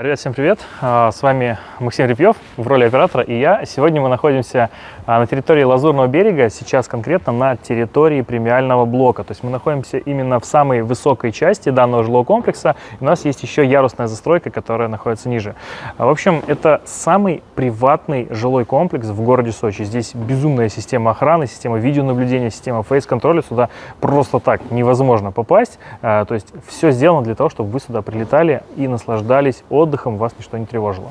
Ребят, всем привет! А, с вами Максим Репьев в роли оператора и я. Сегодня мы находимся а, на территории Лазурного берега, сейчас конкретно на территории премиального блока. То есть мы находимся именно в самой высокой части данного жилого комплекса. У нас есть еще ярусная застройка, которая находится ниже. А, в общем, это самый приватный жилой комплекс в городе Сочи. Здесь безумная система охраны, система видеонаблюдения, система фейс-контроля. Сюда просто так невозможно попасть. То есть все сделано для того, чтобы вы сюда прилетали и наслаждались отдыхом вас ничто не тревожило.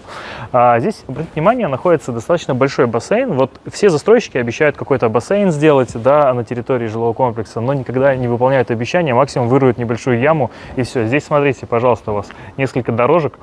А здесь, обратите внимание, находится достаточно большой бассейн. Вот все застройщики обещают какой-то бассейн сделать да, на территории жилого комплекса, но никогда не выполняют обещания, максимум выруют небольшую яму и все. Здесь, смотрите, пожалуйста, у вас несколько дорожек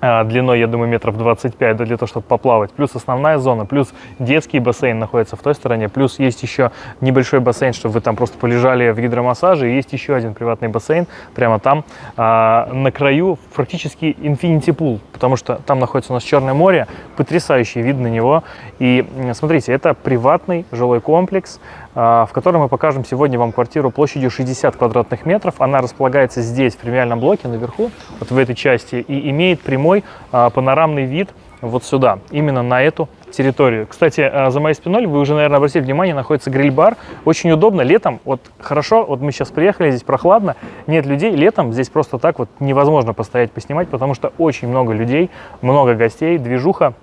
длиной, я думаю, метров 25, да, для того, чтобы поплавать. Плюс основная зона, плюс детский бассейн находится в той стороне, плюс есть еще небольшой бассейн, чтобы вы там просто полежали в гидромассаже, и есть еще один приватный бассейн прямо там, а, на краю практически infinity pool, потому что там находится у нас Черное море, потрясающий вид на него. И смотрите, это приватный жилой комплекс, а, в котором мы покажем сегодня вам квартиру площадью 60 квадратных метров. Она располагается здесь, в премиальном блоке, наверху, вот в этой части, и имеет прямой а, панорамный вид вот сюда, именно на эту территорию. Кстати, а, за моей спиной, вы уже, наверное, обратили внимание, находится гриль-бар. Очень удобно. Летом, вот хорошо, вот мы сейчас приехали, здесь прохладно, нет людей. Летом здесь просто так вот невозможно постоять, поснимать, потому что очень много людей, много гостей, движуха.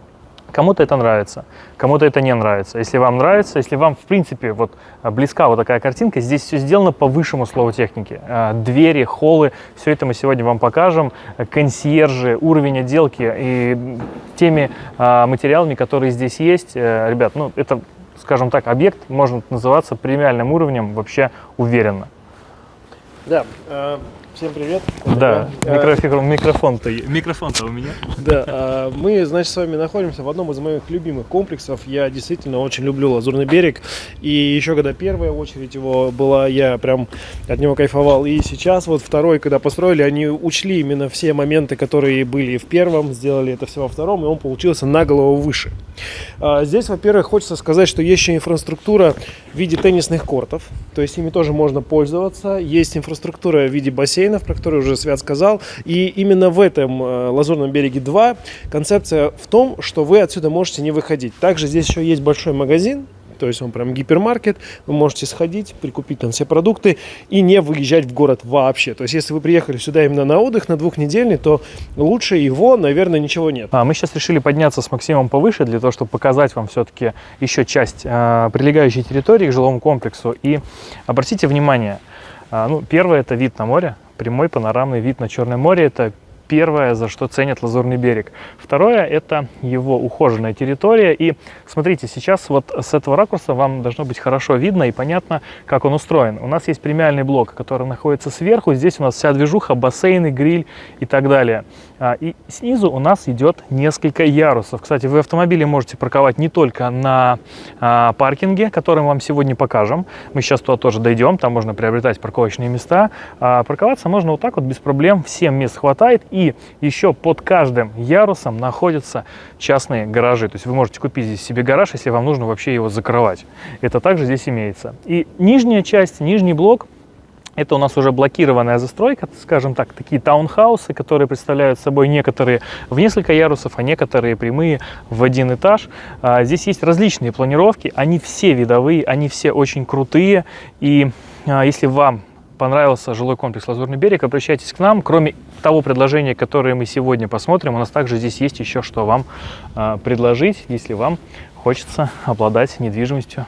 Кому-то это нравится, кому-то это не нравится. Если вам нравится, если вам, в принципе, вот а, близка вот такая картинка, здесь все сделано по высшему слову техники. А, двери, холлы, все это мы сегодня вам покажем. Консьержи, уровень отделки и теми а, материалами, которые здесь есть. Э, ребят, ну это, скажем так, объект может называться премиальным уровнем вообще уверенно. Да, э, Всем привет. Да, микрофон, микрофон-то микрофон у меня. Да, а, мы, значит, с вами находимся в одном из моих любимых комплексов. Я действительно очень люблю Лазурный берег. И еще когда первая очередь его была, я прям от него кайфовал. И сейчас вот второй, когда построили, они учли именно все моменты, которые были в первом, сделали это все во втором, и он получился на голову выше. А, здесь, во-первых, хочется сказать, что есть еще инфраструктура в виде теннисных кортов. То есть ими тоже можно пользоваться. Есть инфраструктура в виде бассейна бассейнов, про которые уже Свят сказал. И именно в этом э, Лазурном береге 2 концепция в том, что вы отсюда можете не выходить. Также здесь еще есть большой магазин, то есть он прям гипермаркет, вы можете сходить, прикупить там все продукты и не выезжать в город вообще. То есть если вы приехали сюда именно на отдых, на двухнедельный, то лучше его, наверное, ничего нет. А, мы сейчас решили подняться с Максимом повыше, для того, чтобы показать вам все-таки еще часть э, прилегающей территории к жилому комплексу. И обратите внимание, э, ну, первое это вид на море, прямой панорамный вид на Черное море. Это первое, за что ценят Лазурный берег. Второе – это его ухоженная территория. И смотрите, сейчас вот с этого ракурса вам должно быть хорошо видно и понятно, как он устроен. У нас есть премиальный блок, который находится сверху. Здесь у нас вся движуха, бассейны, гриль и так далее. А, и снизу у нас идет несколько ярусов. Кстати, вы автомобили можете парковать не только на а, паркинге, который мы вам сегодня покажем. Мы сейчас туда тоже дойдем, там можно приобретать парковочные места. А парковаться можно вот так вот без проблем, всем мест хватает. Еще под каждым ярусом находятся частные гаражи. То есть вы можете купить здесь себе гараж, если вам нужно вообще его закрывать. Это также здесь имеется. И нижняя часть, нижний блок это у нас уже блокированная застройка, скажем так, такие таунхаусы, которые представляют собой некоторые в несколько ярусов, а некоторые прямые в один этаж. А, здесь есть различные планировки, они все видовые, они все очень крутые. И а, если вам понравился жилой комплекс «Лазурный берег», обращайтесь к нам. Кроме того предложения, которое мы сегодня посмотрим, у нас также здесь есть еще что вам а, предложить, если вам хочется обладать недвижимостью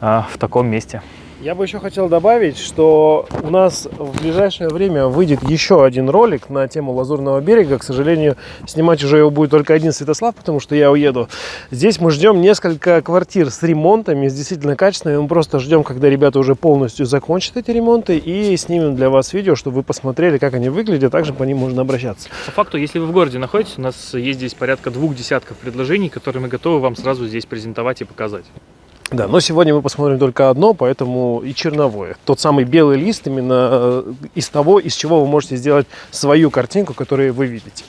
в таком месте. Я бы еще хотел добавить, что у нас в ближайшее время выйдет еще один ролик на тему Лазурного берега. К сожалению, снимать уже его будет только один Святослав, потому что я уеду. Здесь мы ждем несколько квартир с ремонтами, с действительно качественными. Мы просто ждем, когда ребята уже полностью закончат эти ремонты и снимем для вас видео, чтобы вы посмотрели, как они выглядят. Также по ним можно обращаться. По факту, если вы в городе находитесь, у нас есть здесь порядка двух десятков предложений, которые мы готовы вам сразу здесь презентовать и показать. Да, но сегодня мы посмотрим только одно, поэтому и черновое. Тот самый белый лист именно э, из того, из чего вы можете сделать свою картинку, которую вы видите.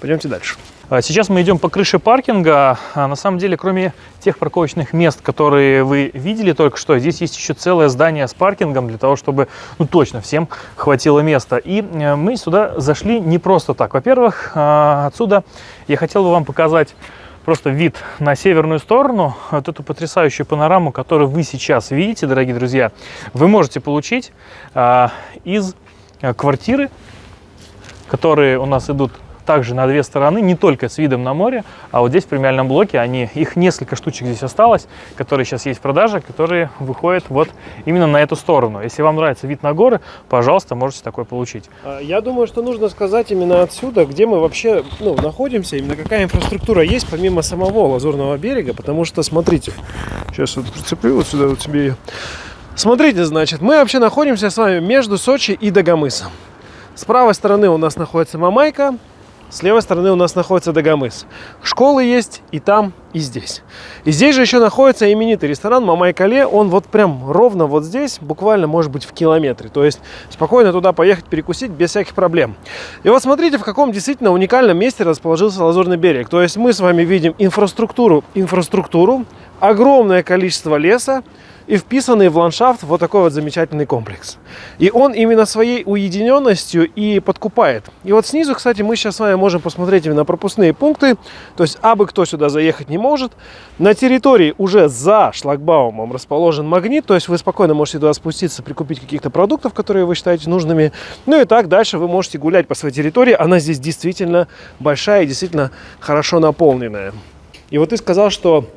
Пойдемте дальше. А Сейчас мы идем по крыше паркинга. А На самом деле, кроме тех парковочных мест, которые вы видели только что, здесь есть еще целое здание с паркингом для того, чтобы ну, точно всем хватило места. И э, мы сюда зашли не просто так. Во-первых, а, отсюда я хотел бы вам показать просто вид на северную сторону, вот эту потрясающую панораму, которую вы сейчас видите, дорогие друзья, вы можете получить а, из а, квартиры, которые у нас идут также на две стороны, не только с видом на море, а вот здесь в премиальном блоке, они, их несколько штучек здесь осталось, которые сейчас есть в продаже, которые выходят вот именно на эту сторону. Если вам нравится вид на горы, пожалуйста, можете такой получить. А, Я думаю, что нужно сказать именно отсюда, где мы вообще ну, находимся, именно какая инфраструктура есть помимо самого Лазурного берега, потому что, смотрите, сейчас вот прицеплю вот сюда вот тебе. Смотрите, значит, мы вообще находимся с вами между Сочи и Дагомысом. С правой стороны у нас находится Мамайка, с левой стороны у нас находится Дагомыс. Школы есть и там, и здесь. И здесь же еще находится именитый ресторан Мамай Кале. Он вот прям ровно вот здесь, буквально может быть в километре. То есть спокойно туда поехать перекусить без всяких проблем. И вот смотрите, в каком действительно уникальном месте расположился Лазурный берег. То есть мы с вами видим инфраструктуру, инфраструктуру, огромное количество леса, и вписанный в ландшафт вот такой вот замечательный комплекс. И он именно своей уединенностью и подкупает. И вот снизу, кстати, мы сейчас с вами можем посмотреть именно пропускные пункты. То есть, абы кто сюда заехать не может. На территории уже за шлагбаумом расположен магнит. То есть, вы спокойно можете туда спуститься, прикупить каких-то продуктов, которые вы считаете нужными. Ну и так дальше вы можете гулять по своей территории. Она здесь действительно большая и действительно хорошо наполненная. И вот ты сказал, что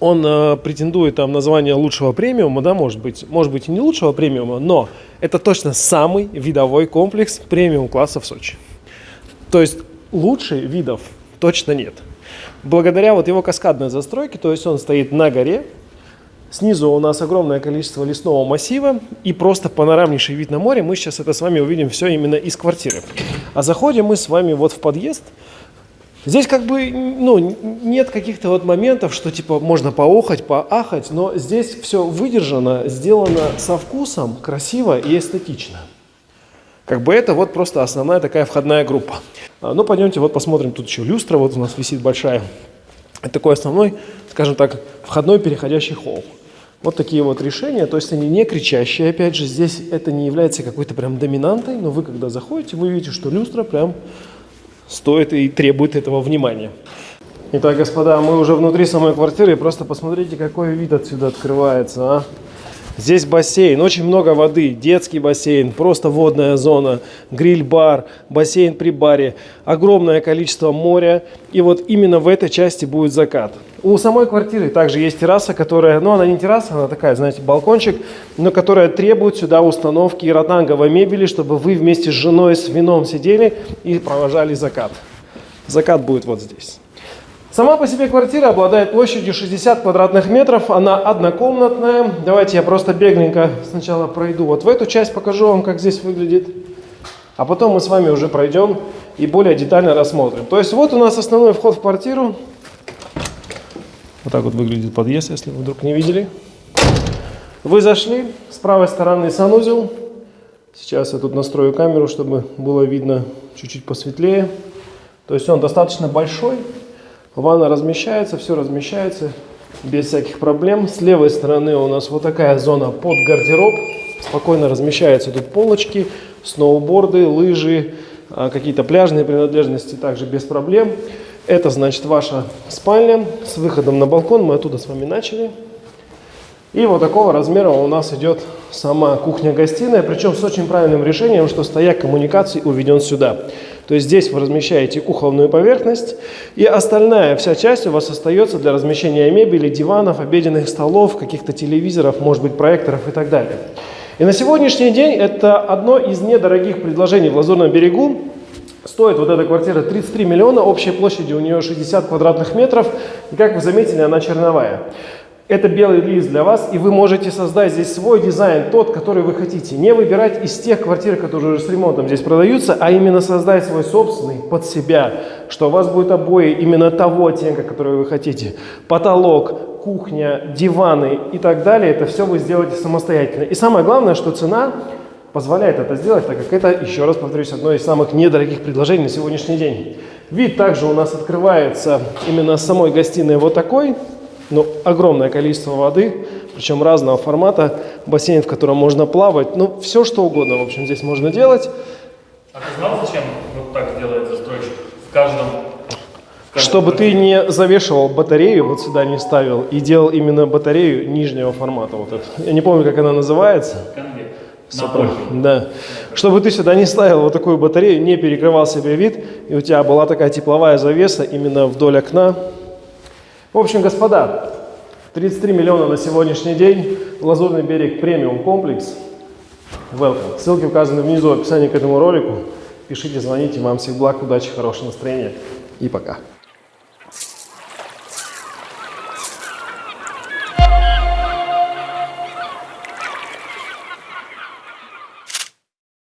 он э, претендует там на звание лучшего премиума, да, может быть, может быть и не лучшего премиума, но это точно самый видовой комплекс премиум класса в Сочи. То есть лучше видов точно нет. Благодаря вот его каскадной застройке, то есть он стоит на горе, снизу у нас огромное количество лесного массива и просто панорамнейший вид на море. Мы сейчас это с вами увидим все именно из квартиры. А заходим мы с вами вот в подъезд, Здесь как бы ну, нет каких-то вот моментов, что типа можно поохать, поахать, но здесь все выдержано, сделано со вкусом, красиво и эстетично. Как бы это вот просто основная такая входная группа. А, Ну, пойдемте вот посмотрим, тут еще люстра вот у нас висит большая. Это такой основной, скажем так, входной переходящий холл. Вот такие вот решения, то есть они не кричащие, опять же, здесь это не является какой-то прям доминантой, но вы когда заходите, вы видите, что люстра прям стоит и требует этого внимания. Итак, господа, мы уже внутри самой квартиры. Просто посмотрите, какой вид отсюда открывается. А? Здесь бассейн, очень много воды, детский бассейн, просто водная зона, гриль-бар, бассейн при баре, огромное количество моря. И вот именно в этой части будет закат. У самой квартиры также есть терраса, которая, ну она не терраса, она такая, знаете, балкончик, но которая требует сюда установки ротанговой мебели, чтобы вы вместе с женой с вином сидели и провожали закат. Закат будет вот здесь. Сама по себе квартира обладает площадью 60 квадратных метров, она однокомнатная. Давайте я просто бегленько сначала пройду вот в эту часть, покажу вам, как здесь выглядит. А потом мы с вами уже пройдем и более детально рассмотрим. То есть вот у нас основной вход в квартиру. Вот так вот выглядит подъезд, если вы вдруг не видели. Вы зашли, с правой стороны санузел. Сейчас я тут настрою камеру, чтобы было видно чуть-чуть посветлее. То есть он достаточно большой. Ванна размещается, все размещается без всяких проблем. С левой стороны у нас вот такая зона под гардероб. Спокойно размещаются тут полочки, сноуборды, лыжи, а, какие-то пляжные принадлежности также без проблем. Это значит ваша спальня с выходом на балкон. Мы оттуда с вами начали. И вот такого размера у нас идет сама кухня-гостиная, причем с очень правильным решением, что стояк коммуникаций уведен сюда. То есть здесь вы размещаете кухонную поверхность, и остальная вся часть у вас остается для размещения мебели, диванов, обеденных столов, каких-то телевизоров, может быть, проекторов и так далее. И на сегодняшний день это одно из недорогих предложений в Лазурном берегу. Стоит вот эта квартира 33 миллиона, общей площади у нее 60 квадратных метров, и как вы заметили, она черновая. Это белый лист для вас, и вы можете создать здесь свой дизайн, тот, который вы хотите. Не выбирать из тех квартир, которые уже с ремонтом здесь продаются, а именно создать свой собственный под себя, что у вас будет обои именно того оттенка, который вы хотите. Потолок, кухня, диваны и так далее, это все вы сделаете самостоятельно. И самое главное, что цена позволяет это сделать, так как это, еще раз повторюсь, одно из самых недорогих предложений на сегодняшний день. Вид также у нас открывается именно с самой гостиной вот такой, ну, огромное количество воды, причем разного формата, бассейн, в котором можно плавать, ну, все что угодно, в общем, здесь можно делать. А ты знал, зачем вот так делает застройщик? В каждом... в каждом Чтобы ты не завешивал батарею, вот сюда не ставил, и делал именно батарею нижнего формата. Вот эту. Я не помню, как она называется. Супер. Да. Чтобы ты сюда не ставил вот такую батарею, не перекрывал себе вид, и у тебя была такая тепловая завеса именно вдоль окна. В общем, господа, 33 миллиона на сегодняшний день. Лазурный берег премиум комплекс. Welcome. Ссылки указаны внизу в описании к этому ролику. Пишите, звоните. Вам всех благ, удачи, хорошего настроения. И пока.